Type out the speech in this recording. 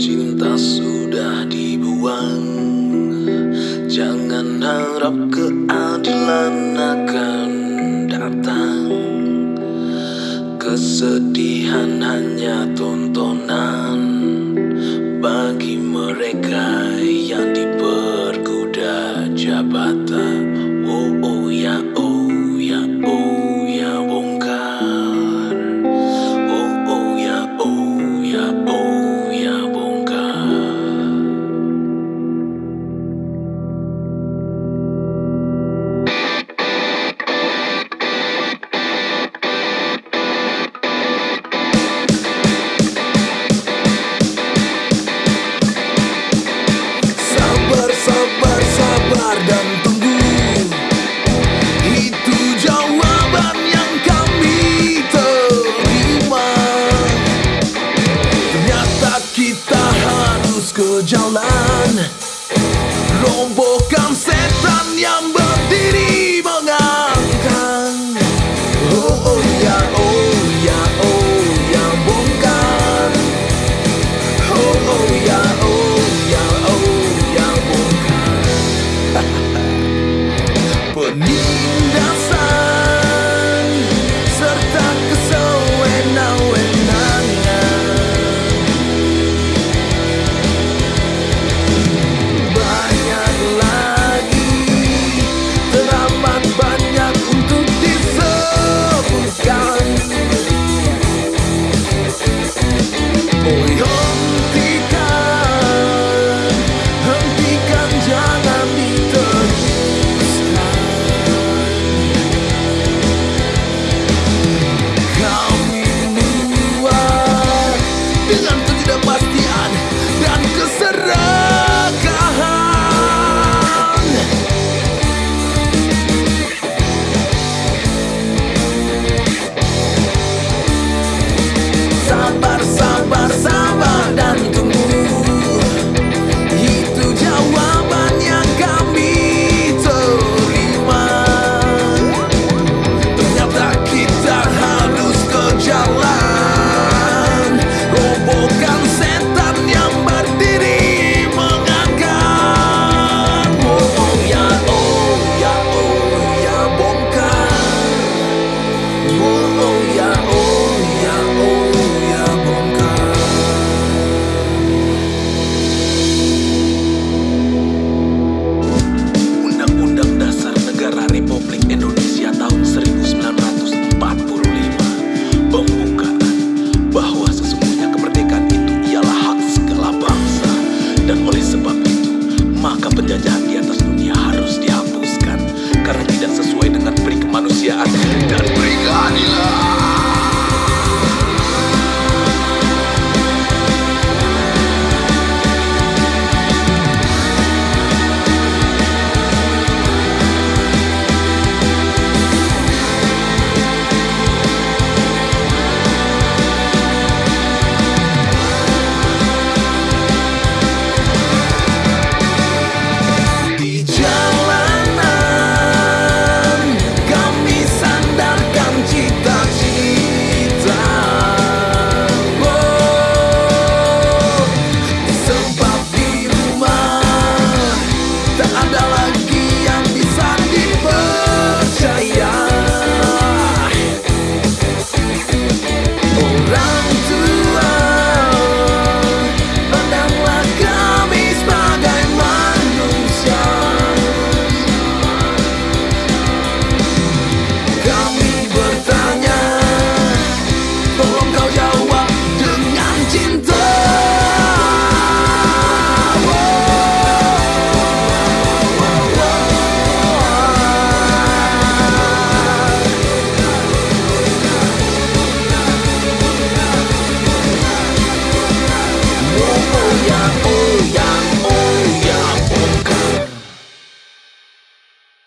cinta sudah dibuang Jangan harap. koskoca lan Rombo setan yang ber 人家。